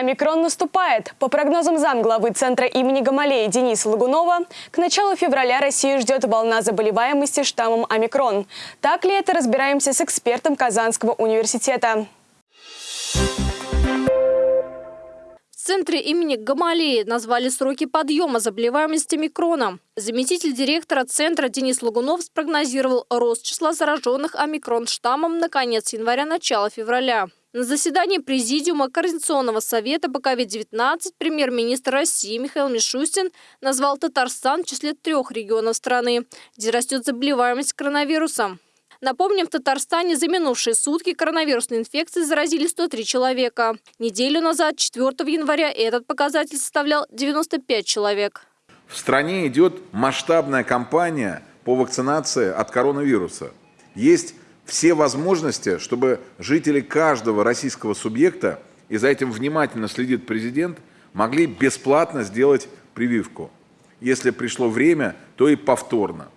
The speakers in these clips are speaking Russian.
Омикрон наступает. По прогнозам замглавы Центра имени Гамалеи Дениса Лагунова, к началу февраля Россию ждет волна заболеваемости штаммом омикрон. Так ли это, разбираемся с экспертом Казанского университета. В центре имени Гамалеи назвали сроки подъема заболеваемости микроном. Заместитель директора центра Денис Лагунов спрогнозировал рост числа зараженных омикрон штаммом на конец января-начало февраля. На заседании Президиума Координационного совета по COVID-19 премьер-министр России Михаил Мишустин назвал Татарстан в числе трех регионов страны, где растет заболеваемость коронавирусом. Напомним, в Татарстане за минувшие сутки коронавирусной инфекцией заразили 103 человека. Неделю назад, 4 января, этот показатель составлял 95 человек. В стране идет масштабная кампания по вакцинации от коронавируса. Есть все возможности, чтобы жители каждого российского субъекта, и за этим внимательно следит президент, могли бесплатно сделать прививку. Если пришло время, то и повторно.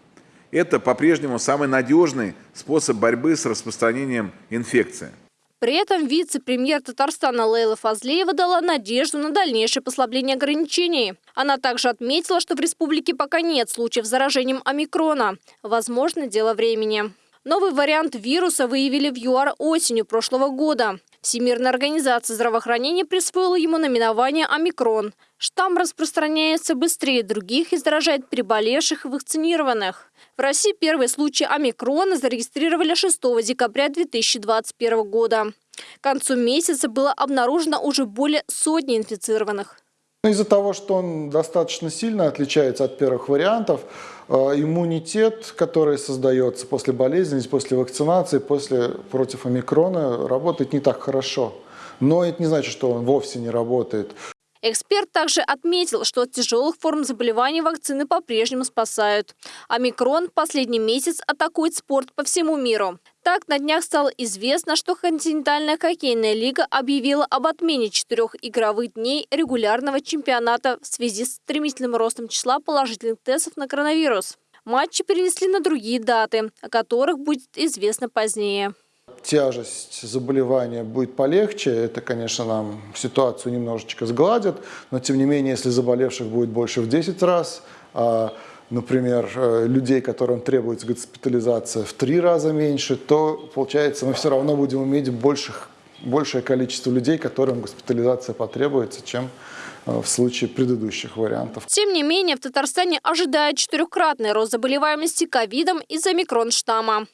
Это по-прежнему самый надежный способ борьбы с распространением инфекции. При этом вице-премьер Татарстана Лейла Фазлеева дала надежду на дальнейшее послабление ограничений. Она также отметила, что в республике пока нет случаев с заражением омикрона. Возможно, дело времени. Новый вариант вируса выявили в ЮАР осенью прошлого года. Всемирная организация здравоохранения присвоила ему наименование «Омикрон». Штамм распространяется быстрее других и заражает переболевших и вакцинированных. В России первый случай омикрона зарегистрировали 6 декабря 2021 года. К концу месяца было обнаружено уже более сотни инфицированных. Ну, из-за того, что он достаточно сильно отличается от первых вариантов, э, иммунитет, который создается после болезни, после вакцинации, после, против омикрона, работает не так хорошо. Но это не значит, что он вовсе не работает. Эксперт также отметил, что от тяжелых форм заболеваний вакцины по-прежнему спасают. Омикрон последний месяц атакует спорт по всему миру. Так, на днях стало известно, что континентальная хоккейная лига объявила об отмене четырех игровых дней регулярного чемпионата в связи с стремительным ростом числа положительных тестов на коронавирус. Матчи перенесли на другие даты, о которых будет известно позднее тяжесть заболевания будет полегче, это, конечно, нам ситуацию немножечко сгладит, но тем не менее, если заболевших будет больше в 10 раз, а, например, э, людей, которым требуется госпитализация в три раза меньше, то, получается, мы все равно будем иметь больших, большее количество людей, которым госпитализация потребуется, чем э, в случае предыдущих вариантов. Тем не менее, в Татарстане ожидает четырехкратный рост заболеваемости ковидом из-за микронштамма.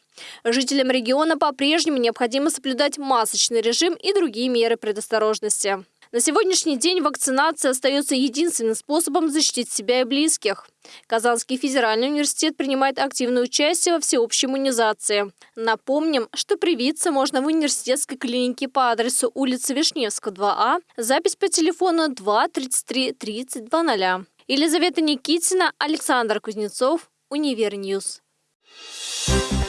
Жителям региона по-прежнему необходимо соблюдать масочный режим и другие меры предосторожности. На сегодняшний день вакцинация остается единственным способом защитить себя и близких. Казанский федеральный университет принимает активное участие во всеобщей иммунизации. Напомним, что привиться можно в университетской клинике по адресу улица Вишневская, 2А, запись по телефону 2 33 30 00. Елизавета Никитина, Александр Кузнецов, Univer News. Thank